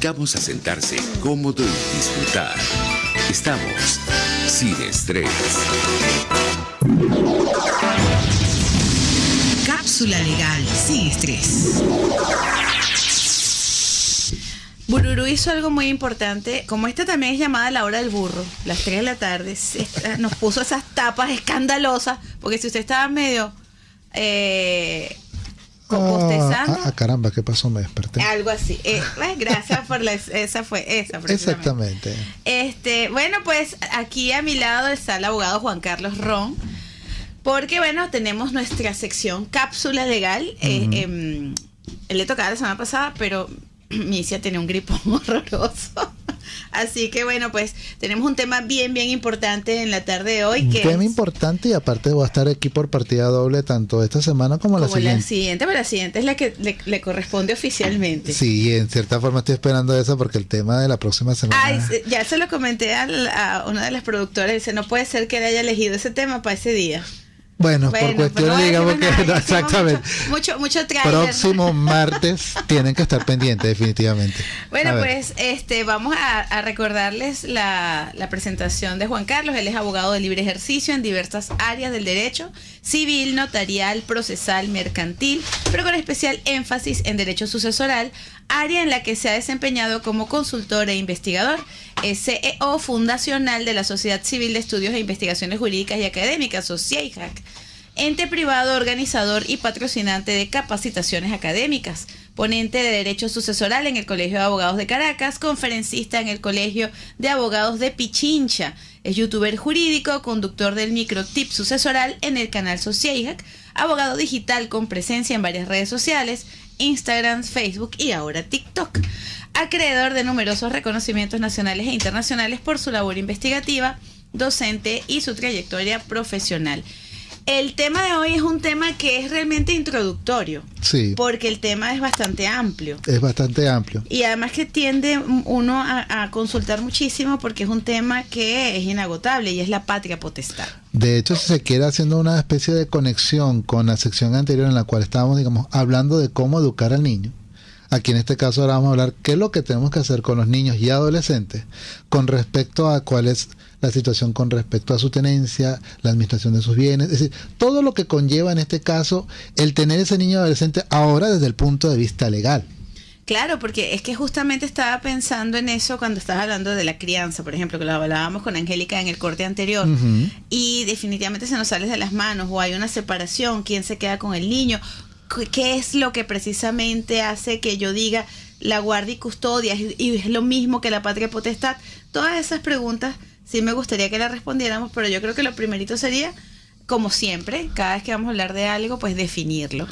invitamos a sentarse cómodo y disfrutar. Estamos sin estrés. Cápsula legal sin estrés. Bururu hizo algo muy importante, como esta también es llamada la hora del burro, las 3 de la tarde, nos puso esas tapas escandalosas, porque si usted estaba medio eh, Ah, ah, caramba, ¿qué pasó? Me desperté. Algo así. Eh, gracias por la, esa fue esa. Exactamente. Este, bueno, pues aquí a mi lado está el abogado Juan Carlos Ron. Porque bueno, tenemos nuestra sección cápsula legal. Eh, em, le tocaba la semana pasada, pero Misia tenía un gripo horroroso. Así que bueno, pues tenemos un tema bien, bien importante en la tarde de hoy. Un tema importante y aparte voy a estar aquí por partida doble tanto esta semana como, la siguiente. la siguiente, pero la siguiente es la que le, corresponde oficialmente. Sí, en cierta forma estoy esperando eso porque el tema de la próxima semana... Ay, ya se lo comenté a, una de las productoras, dice, no puede ser que él haya elegido ese tema para ese día. Bueno, por cuestiones, digamos que exactamente. Mucho, mucho, Próximo martes tienen que estar pendientes, definitivamente. Bueno, pues este vamos a, recordarles la, la, presentación de Juan Carlos. Él es abogado de libre ejercicio en diversas áreas del derecho, civil, notarial, procesal, mercantil, pero con especial énfasis en derecho sucesoral, área en la que se ha desempeñado como consultor e investigador. Es CEO fundacional de la Sociedad Civil de Estudios e Investigaciones Jurídicas y Académicas, o CIEIJAC, ente privado organizador y patrocinante de capacitaciones académicas, ponente de Derecho Sucesoral en el Colegio de Abogados de Caracas, conferencista en el Colegio de Abogados de Pichincha, es youtuber jurídico, conductor del microtip sucesoral en el canal Socieijac, abogado digital con presencia en varias redes sociales, Instagram, Facebook y ahora TikTok. Acreedor de numerosos reconocimientos nacionales e internacionales por su labor investigativa, docente y su trayectoria profesional. El tema de hoy es un tema que es realmente introductorio. Sí. Porque el tema es bastante amplio. Es bastante amplio. Y además que tiende uno a, a, consultar muchísimo porque es un tema que es inagotable y es la patria potestad. De hecho, si se quiere haciendo una especie de conexión con la sección anterior en la cual estábamos, digamos, hablando de cómo educar al niño. Aquí en este caso ahora vamos a hablar qué es lo que tenemos que hacer con los niños y adolescentes con respecto a cuál es la situación con respecto a su tenencia, la administración de sus bienes, es decir, todo lo que conlleva en este caso el tener ese niño adolescente ahora desde el punto de vista legal. Claro, porque es que justamente estaba pensando en eso cuando estabas hablando de la crianza, por ejemplo, que lo hablábamos con Angélica en el corte anterior, y definitivamente se nos sale de las manos, o hay una separación, quién se queda con el niño, qué es lo que precisamente hace que yo diga la guardia y custodia, y es lo mismo que la patria potestad. Todas esas preguntas sí me gustaría que la respondiéramos, pero yo creo que lo primerito sería, como siempre, cada vez que vamos a hablar de algo, pues definirlo.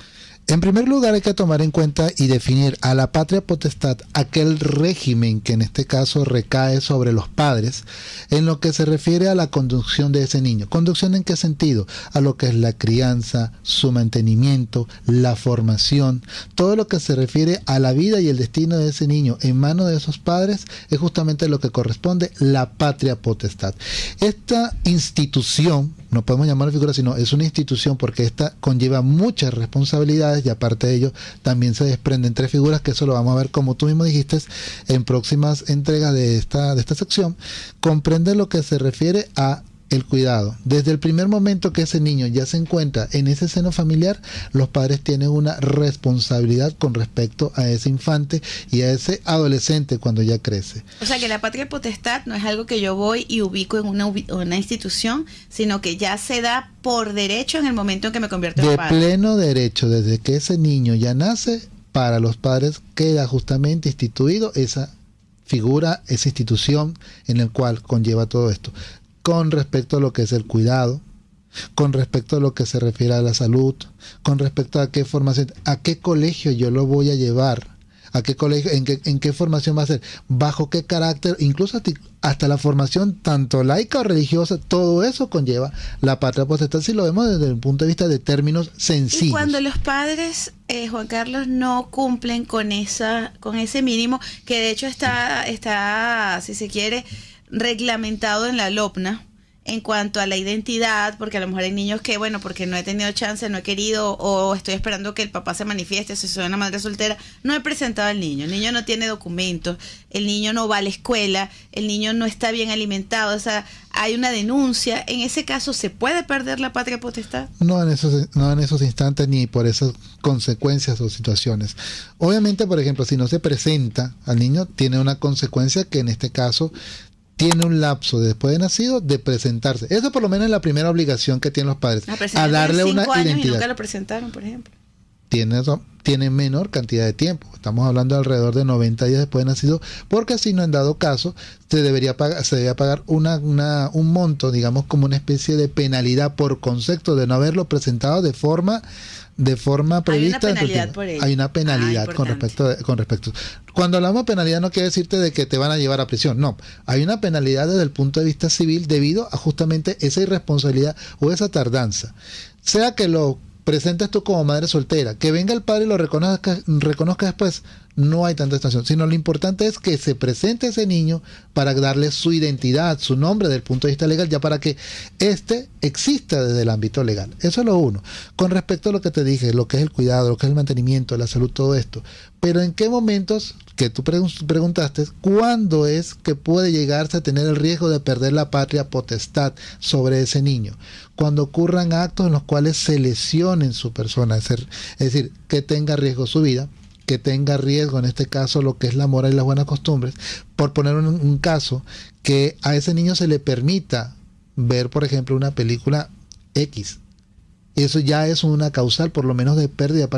En primer lugar hay que tomar en cuenta y definir a la patria potestad aquel régimen que en este caso recae sobre los padres en lo que se refiere a la conducción de ese niño. ¿Conducción en qué sentido? A lo que es la crianza, su mantenimiento, la formación, todo lo que se refiere a la vida y el destino de ese niño en manos de esos padres es justamente lo que corresponde la patria potestad. Esta institución no podemos llamarla figura, sino es una institución porque esta conlleva muchas responsabilidades y aparte de ello también se desprenden tres figuras que eso lo vamos a ver como tú mismo dijiste en próximas entregas de esta, de esta sección. Comprende lo que se refiere a el cuidado. Desde el primer momento que ese niño ya se encuentra en ese seno familiar, los padres tienen una responsabilidad con respecto a ese infante y a ese adolescente cuando ya crece. O sea que la patria potestad no es algo que yo voy y ubico en una, una institución, sino que ya se da por derecho en el momento en que me convierto en padre. De pleno derecho, desde que ese niño ya nace, para los padres queda justamente instituido esa figura, esa institución en el cual conlleva todo esto con respecto a lo que es el cuidado, con respecto a lo que se refiere a la salud, con respecto a qué formación, a qué colegio yo lo voy a llevar, a qué colegio, en qué, en qué formación va a ser, bajo qué carácter, incluso hasta la formación tanto laica o religiosa, todo eso conlleva la patria potestad si lo vemos desde el punto de vista de términos sencillos. Y cuando los padres, eh, Juan Carlos, no cumplen con esa, con ese mínimo, que de hecho está, está, si se quiere, reglamentado en la LOPNA, en cuanto a la identidad, porque a lo mejor hay niños que, bueno, porque no he tenido chance, no he querido, o estoy esperando que el papá se manifieste, si soy una madre soltera, no he presentado al niño. El niño no tiene documentos, el niño no va a la escuela, el niño no está bien alimentado, o sea, hay una denuncia. En ese caso, ¿se puede perder la patria potestad? No en esos, no en esos instantes ni por esas consecuencias o situaciones. Obviamente, por ejemplo, si no se presenta al niño, tiene una consecuencia que en este caso tiene un lapso después de nacido de presentarse. Eso por lo menos es la primera obligación que tienen los padres. A, darle una identidad. Y nunca lo presentaron, por ejemplo. Tiene, tiene menor cantidad de tiempo. Estamos hablando de alrededor de 90 días después de nacido, porque si no, en dado caso, se debería pagar, se debería pagar una, una, un monto, digamos, como una especie de penalidad por concepto de no haberlo presentado de forma de forma prevista. Hay una penalidad por Hay una penalidad con respecto con respecto. Cuando hablamos de penalidad no quiere decirte de que te van a llevar a prisión, no. Hay una penalidad desde el punto de vista civil debido a justamente esa irresponsabilidad o esa tardanza. Sea que lo presentes tú como madre soltera, que venga el padre y lo reconozca, reconozca después, no hay tanta estación, sino lo importante es que se presente ese niño para darle su identidad, su nombre desde el punto de vista legal, ya para que éste exista desde el ámbito legal. Eso es lo uno. Con respecto a lo que te dije, lo que es el cuidado, lo que es el mantenimiento, la salud, todo esto. Pero en qué momentos, que tú preguntaste, ¿cuándo es que puede llegarse a tener el riesgo de perder la patria potestad sobre ese niño? Cuando ocurran actos en los cuales se lesionen su persona, es decir, que tenga riesgo su vida, que tenga riesgo, en este caso, lo que es la moral y las buenas costumbres. Por poner un, caso, que a ese niño se le permita ver, por ejemplo, una película X. Eso ya es una causal, por lo menos, de pérdida.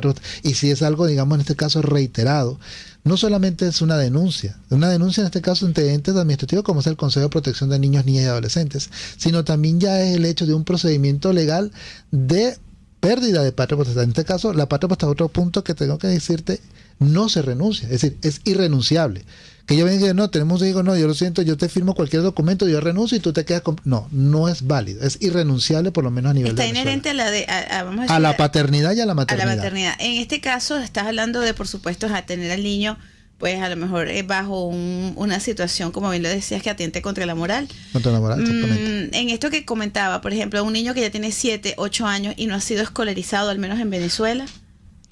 Y si es algo, digamos, en este caso, reiterado, no solamente es una denuncia, una denuncia en este caso ante entes administrativos como es el Consejo de Protección de Niños, Niñas y Adolescentes, sino también ya es el hecho de un procedimiento legal de pérdida de patria. En este caso, la patria potestad, otro punto que tengo que decirte, no se renuncia, es decir, es irrenunciable. Que yo venga y no, tenemos digo, no, yo lo siento, yo te firmo cualquier documento, yo renuncio y tú te quedas con... No, no es válido, es irrenunciable por lo menos a nivel Está inherente a la, de, a, la paternidad y a la maternidad. A la maternidad. En este caso estás hablando de, por supuesto, a tener al niño pues a lo mejor es bajo una situación, como bien lo decías, que atiente contra la moral. Contra la moral, exactamente. Mm, en esto que comentaba, por ejemplo, un niño que ya tiene 7, 8 años y no ha sido escolarizado, al menos en Venezuela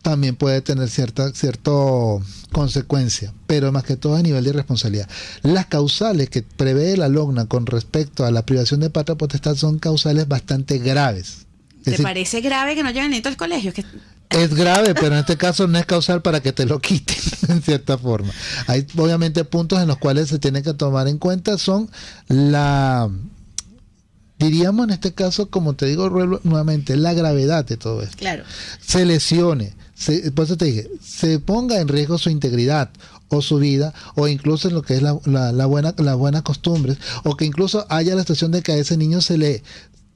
también puede tener cierta cierto consecuencia, pero más que todo a nivel de responsabilidad. Las causales que prevé la LOGNA con respecto a la privación de patria potestad son causales bastante graves. ¿Te parece grave que no lleguen ni al colegio? Es grave, pero en este caso no es causal para que te lo quiten, en cierta forma. Hay obviamente puntos en los cuales se tiene que tomar en cuenta, son la diríamos en este caso, como te digo nuevamente, la gravedad de todo esto. Claro. Se lesione, por eso te dije, se ponga en riesgo su integridad o su vida, o incluso en lo que es la, la, buena, las buenas costumbres, o que incluso haya la situación de que a ese niño se le,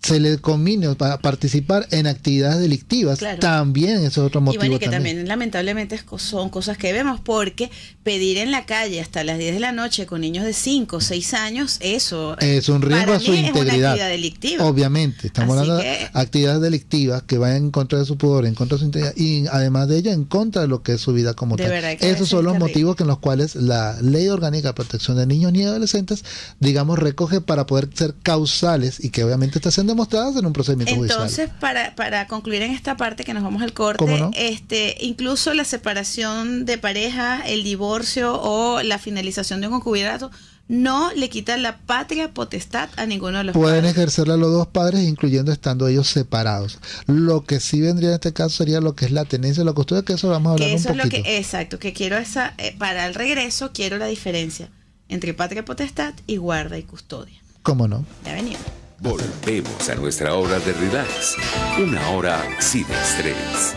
se le combine para participar en actividades delictivas, también ese es otro motivo. Y bueno, que también. lamentablemente son cosas que vemos, porque pedir en la calle hasta las 10 de la noche con niños de 5 o 6 años, eso es un riesgo a su integridad. delictiva. Obviamente, estamos hablando de actividades delictivas que vayan en contra de su poder, en contra de su integridad y además de ello en contra de lo que es su vida como tal. Esos son los motivos en los cuales la Ley Orgánica de Protección de Niños y Adolescentes, digamos, recoge para poder ser causales y que obviamente está siendo demostradas en un procedimiento Entonces, para, para concluir en esta parte que nos vamos al corte, este, incluso la separación de pareja, el divorcio o la finalización de un concubinato no le quita la patria potestad a ninguno de los Pueden ejercerla los dos padres, incluyendo estando ellos separados. Lo que sí vendría en este caso sería lo que es la tenencia, la custodia, que eso vamos a hablar un poquito. Es lo que, exacto, que quiero esa, eh, para el regreso quiero la diferencia entre patria potestad y guarda y custodia. ¿Cómo no? Ya venimos. Volvemos a nuestra hora de relax. Una hora sin estrés.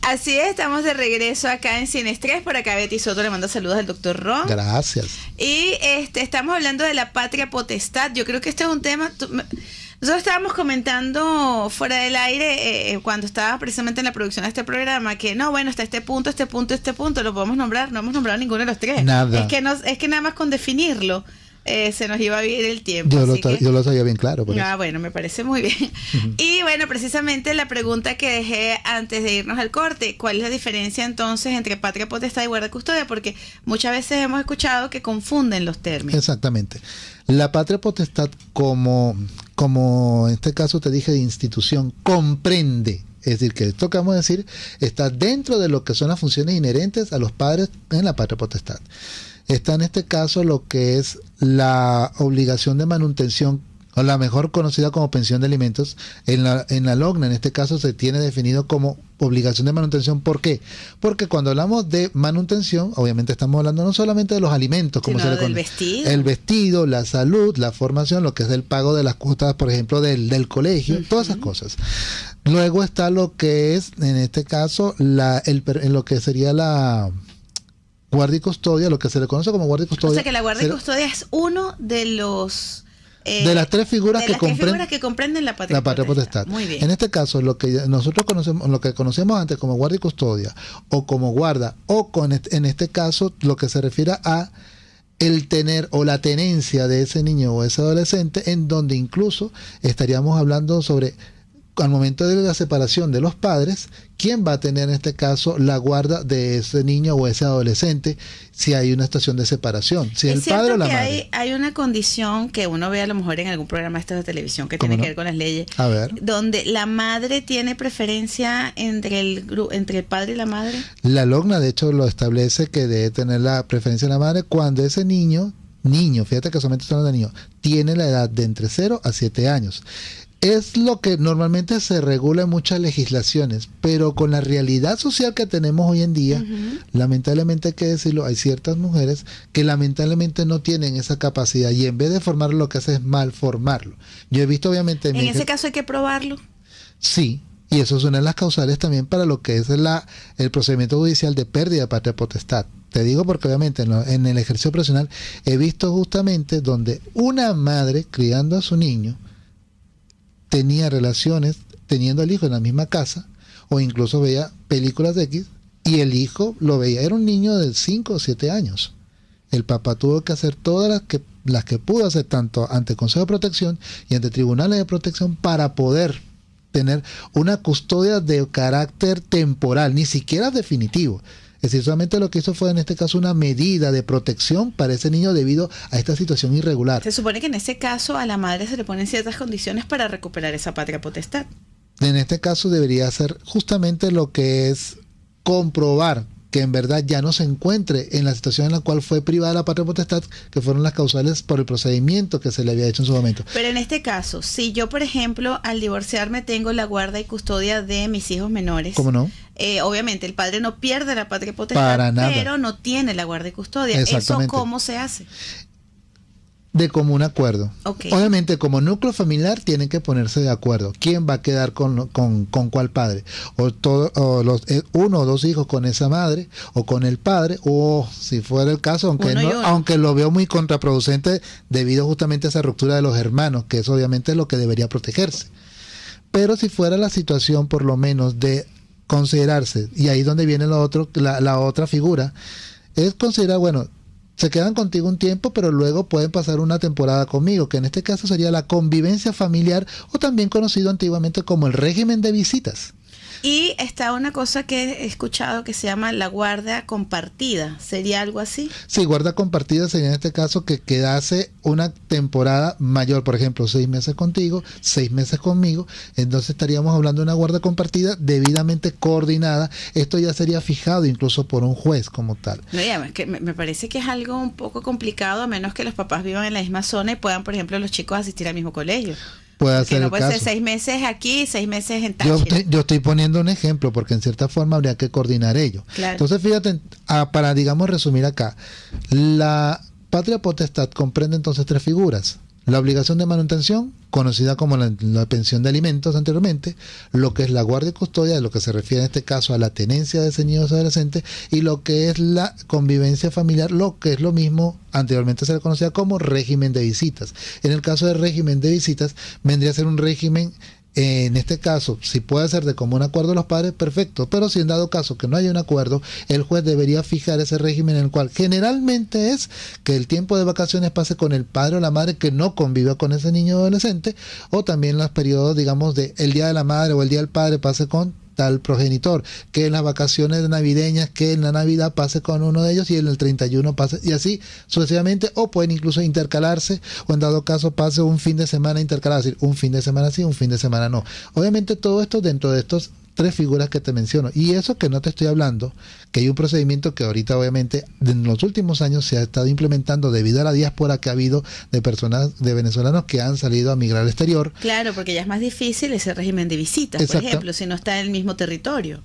Así es, estamos de regreso acá en Sin Estrés. Por acá Betty Soto le manda saludos al doctor Ron. Gracias. Y este, estamos hablando de la patria potestad. Yo creo que este es un tema... Nosotros estábamos comentando fuera del aire, eh, cuando estaba precisamente en la producción de este programa, que no, bueno, hasta este punto, este punto, este punto, lo podemos nombrar, no hemos nombrado ninguno de los tres. Nada. Es que, no, es que nada más con definirlo eh, se nos iba a vivir el tiempo. Yo, lo, así que- yo lo sabía bien claro. por Ah, eso. bueno, me parece muy bien. Y bueno, precisamente la pregunta que dejé antes de irnos al corte, ¿cuál es la diferencia entonces entre patria potestad y guarda custodia? Porque muchas veces hemos escuchado que confunden los términos. Exactamente. La patria potestad, como, como en este caso te dije de institución, comprende. Es decir, que esto que vamos a decir está dentro de lo que son las funciones inherentes a los padres en la patria potestad. Está en este caso lo que es la obligación de manutención o la mejor conocida como pensión de alimentos, en la, en la LOGNA en este caso se tiene definido como obligación de manutención. ¿Por qué? Porque cuando hablamos de manutención, obviamente estamos hablando no solamente de los alimentos, como se le conoce, vestido. el vestido, la salud, la formación, lo que es el pago de las cuotas, por ejemplo, del, del colegio, todas esas cosas. Luego está lo que es, en este caso, la, el, lo que sería la guardia y custodia, lo que se le conoce como guardia y O custodia. sea que la guardia y custodia es uno de los... eh, de las tres figuras de que las tres comprenden figuras que comprenden la patria, la patria potestad. Muy bien. En este caso, lo que nosotros conocemos, lo que conocemos antes como guardia y custodia, o como guarda, o con en este caso, lo que se refiere a el tener o la tenencia de ese niño o ese adolescente, en donde incluso estaríamos hablando sobre al momento de la separación de los padres, quién va a tener en este caso la guarda de ese niño o ese adolescente si hay una situación de separación, si es el padre o la que madre. hay, hay una condición que uno ve a lo mejor en algún programa estos de televisión que ¿Cómo tiene no? que ver con las leyes, A ver. donde la madre tiene preferencia entre el gru- entre el padre y la madre. La LOGNA, de hecho, lo establece que debe tener la preferencia de la madre cuando ese niño, niño, fíjate que solamente son de niño, tiene la edad de entre 0 a 7 años. Es lo que normalmente se regula en muchas legislaciones, pero con la realidad social que tenemos hoy en día, lamentablemente hay que decirlo, hay ciertas mujeres que lamentablemente no tienen esa capacidad y en vez de formarlo lo que hace es mal formarlo. Yo he visto obviamente En mi ese caso hay que probarlo. Sí, y eso es una de las causales también para lo que es la, el procedimiento judicial de pérdida de patria potestad. Te digo porque obviamente en, en el ejercicio profesional he visto justamente donde una madre criando a su niño tenía relaciones teniendo al hijo en la misma casa o incluso veía películas de X y el hijo lo veía, era un niño de 5 o 7 años. El papá tuvo que hacer todas las que, las que pudo hacer tanto ante Consejo de Protección y ante tribunales de protección para poder tener una custodia de carácter temporal, ni siquiera definitivo. Es decir, solamente lo que hizo fue en este caso una medida de protección para ese niño debido a esta situación irregular. Se supone que en ese caso a la madre se le ponen ciertas condiciones para recuperar esa patria potestad. En este caso debería ser justamente lo que es comprobar que en verdad ya no se encuentre en la situación en la cual fue privada la patria potestad, que fueron las causales por el procedimiento que se le había hecho en su momento. Pero en este caso, si yo, por ejemplo, al divorciarme tengo la guarda y custodia de mis hijos menores, ¿Cómo no? eh, obviamente el padre no pierde la patria potestad, Para nada. pero no tiene la guarda y custodia. ¿Eso cómo se hace? De común acuerdo. Obviamente, como núcleo familiar, tienen que ponerse de acuerdo. ¿Quién va a quedar con, con, con cuál padre? O, todo, o los, eh, uno o dos hijos con esa madre, o con el padre, o si fuera el caso, aunque, no- aunque lo veo muy contraproducente debido justamente a esa ruptura de los hermanos, que es obviamente lo que debería protegerse. Pero si fuera la situación, por lo menos, de considerarse, y ahí donde viene lo otro, la, la otra figura, es considerar, bueno, se quedan contigo un tiempo, pero luego pueden pasar una temporada conmigo, que en este caso sería la convivencia familiar o también conocido antiguamente como el régimen de visitas. Y está una cosa que he escuchado que se llama la guardia compartida. ¿Sería algo así? Sí, guarda compartida sería en este caso que quedase una temporada mayor, por ejemplo, seis meses contigo, seis meses conmigo, entonces estaríamos hablando de una guarda compartida debidamente coordinada. Esto ya sería fijado incluso por un juez como tal. No, ya, es que me parece que es algo un poco complicado, a menos que los papás vivan en la misma zona y puedan, por ejemplo, los chicos asistir al mismo colegio. Puede no el puede ser seis meses aquí seis meses en Yo estoy, yo estoy poniendo un ejemplo porque en cierta forma habría que coordinar ello. Claro. Entonces, fíjate, ah, para, digamos, resumir acá, la patria potestad comprende entonces tres figuras. La obligación de manutención, conocida como la, pensión de alimentos anteriormente, lo que es la guardia y custodia, de lo que se refiere en este caso a la tenencia de ese niño adolescente, y lo que es la convivencia familiar, lo que es lo mismo, anteriormente se le conocía como régimen de visitas. En el caso del régimen de visitas, vendría a ser un régimen en este caso, si puede ser de común acuerdo los padres, perfecto. Pero si en dado caso que no haya un acuerdo, el juez debería fijar ese régimen en el cual generalmente es que el tiempo de vacaciones pase con el padre o la madre que no conviva con ese niño adolescente, o también los periodos, digamos, de el día de la madre o el día del padre pase con tal progenitor, que en las vacaciones navideñas, que en la Navidad pase con uno de ellos y en el 31 pase, y así sucesivamente, o pueden incluso intercalarse, o en dado caso pase un fin de semana intercalado, es decir, un fin de semana sí, un fin de semana no. Obviamente todo esto dentro de estos tres figuras que te menciono. Y eso que no te estoy hablando, que hay un procedimiento que ahorita obviamente en los últimos años se ha estado implementando debido a la diáspora que ha habido de personas, de venezolanos que han salido a migrar al exterior. Claro, porque ya es más difícil ese régimen de visitas, por ejemplo, si no está en el mismo territorio.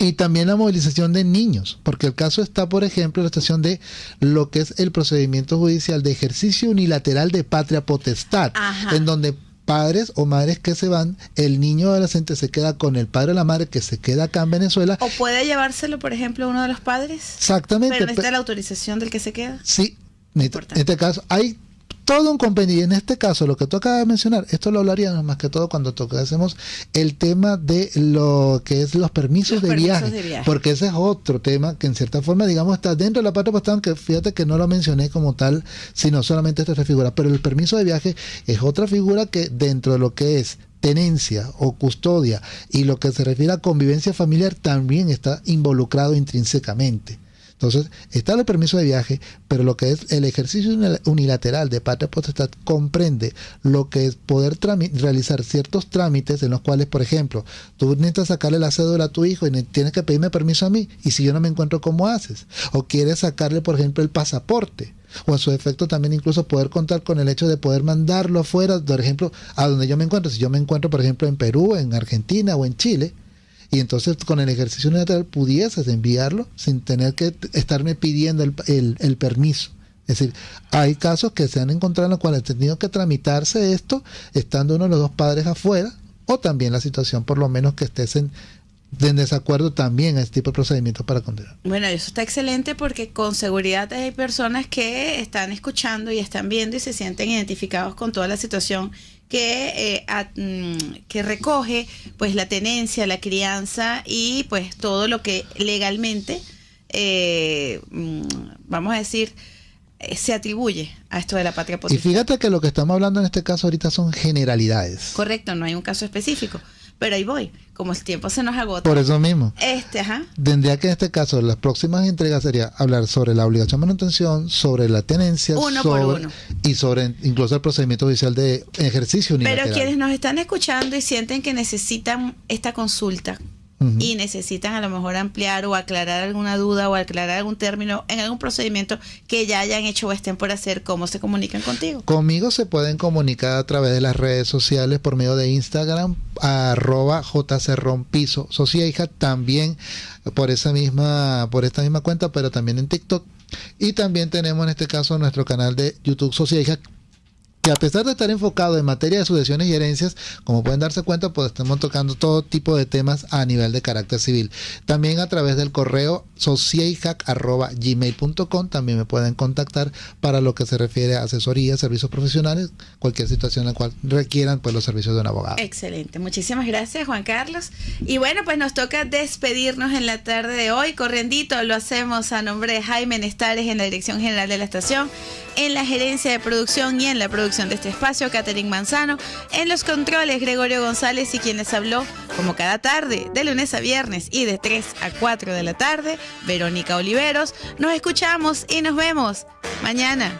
Y también la movilización de niños, porque el caso está, por ejemplo, en la estación de lo que es el procedimiento judicial de ejercicio unilateral de patria potestad, en donde padres o madres que se van, el niño adolescente se queda con el padre o la madre que se queda acá en Venezuela. O puede llevárselo, por ejemplo, uno de los padres. Exactamente. Pero necesita la autorización del que se queda. Sí, en este caso hay todo un compendio. Y en este caso, lo que tú acabas de mencionar, esto lo hablaríamos más que todo cuando tocásemos el tema de lo que es los permisos, de, viaje, Porque ese es otro tema que en cierta forma, digamos, está dentro de la parte postal, aunque fíjate que no lo mencioné como tal, sino solamente esta figura. Pero el permiso de viaje es otra figura que dentro de lo que es tenencia o custodia y lo que se refiere a convivencia familiar también está involucrado intrínsecamente. Entonces, está el permiso de viaje, pero lo que es el ejercicio unilateral de patria potestad comprende lo que es poder realizar ciertos trámites en los cuales, por ejemplo, tú necesitas sacarle la cédula a tu hijo y tienes que pedirme permiso a mí, y si yo no me encuentro, ¿cómo haces? O quieres sacarle, por ejemplo, el pasaporte o en su efecto también incluso poder contar con el hecho de poder mandarlo afuera, por ejemplo, a donde yo me encuentro. Si yo me encuentro, por ejemplo, en Perú, en Argentina o en Chile, y entonces con el ejercicio unilateral pudieses enviarlo sin tener que estarme pidiendo el, permiso. Es decir, hay casos que se han encontrado en los cuales han tenido que tramitarse esto estando uno de los dos padres afuera o también la situación por lo menos que estés en, desacuerdo también a este tipo de procedimientos para condenar. Bueno, eso está excelente porque con seguridad hay personas que están escuchando y están viendo y se sienten identificados con toda la situación que, eh, mm, que recoge pues la tenencia, la crianza y pues todo lo que legalmente, eh, mm, vamos a decir, eh, se atribuye a esto de la patria potestad. Y fíjate que lo que estamos hablando en este caso ahorita son generalidades. Correcto, no hay un caso específico. Pero ahí voy, como el tiempo se nos agota. Por eso mismo. Este, ajá. Tendría que en este caso, las próximas entregas sería hablar sobre la obligación de manutención, sobre la tenencia, uno por uno. y sobre incluso el procedimiento judicial de ejercicio unilateral. Pero quienes nos están escuchando y sienten que necesitan esta consulta, y necesitan a lo mejor ampliar o aclarar alguna duda o aclarar algún término en algún procedimiento que ya hayan hecho o estén por hacer, ¿cómo se comunican contigo? Conmigo se pueden comunicar a través de las redes sociales por medio de Instagram, arroba jcronpiso, hija también por esa misma, por esta misma cuenta, pero también en TikTok. Y también tenemos en este caso nuestro canal de YouTube hija que a pesar de estar enfocado en materia de sucesiones y herencias, como pueden darse cuenta, pues estamos tocando todo tipo de temas a nivel de carácter civil. También a través del correo sociehack.gmail.com también me pueden contactar para lo que se refiere a asesoría, servicios profesionales, cualquier situación en la cual requieran pues los servicios de un abogado. Excelente, muchísimas gracias Juan Carlos. Y bueno, pues nos toca despedirnos en la tarde de hoy. Corriendito, lo hacemos a nombre de Jaime Nestares en la Dirección General de la Estación, en la gerencia de producción y en la producción de este espacio, Catherine Manzano. En los controles, Gregorio González y quienes habló, como cada tarde, de lunes a viernes y de 3 a 4 de la tarde, Verónica Oliveros. Nos escuchamos y nos vemos mañana.